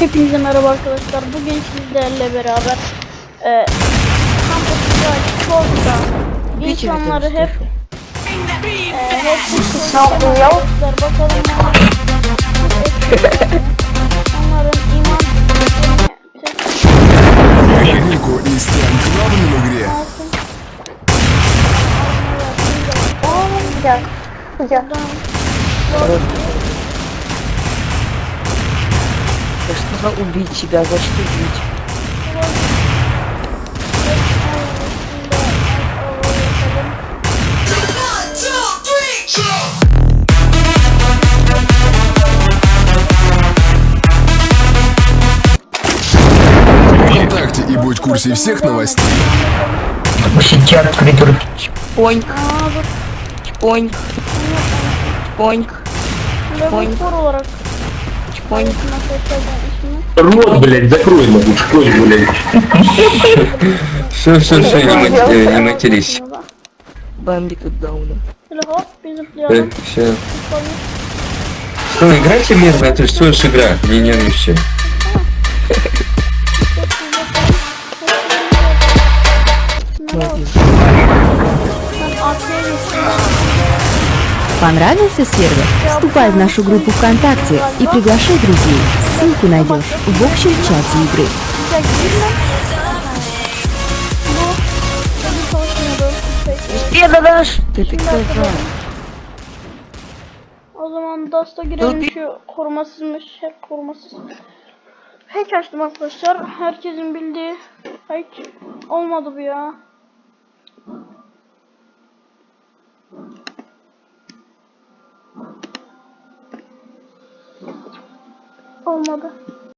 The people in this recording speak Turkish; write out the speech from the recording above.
Hepinize merhaba arkadaşlar. Bugün sizlerle beraber e, kampüsü Çolda insanları hep e, hep Ne bakalım onlar- onların iman Nico и должна убить тебя. за что убить. Вконтакте и будь в курсе всех новостей. Посети открытый Понь. Понь. Понь. Понь. Понь. Рот, блядь, закрой ему лучше, кровь, блядь. Все, все, все, э, не матерись. Бамбик от дауна. Э, все. Что, играйте мирно, это все лишь игра, не нервничай. Thank you. Понравился сервер? Вступай в нашу группу ВКонтакте и приглашай друзей. Ссылку найдешь в общем чате игры. Güzel girme. Bu tabii çalışmıyordu. Şey, Пердаш! Ты Şimdi такой hatırladım. O zaman Dust'a girelim şu korumasızmış. Her korumasız. Hack açtım arkadaşlar. Herkesin bildiği hack olmadı bu ya. Olmadı.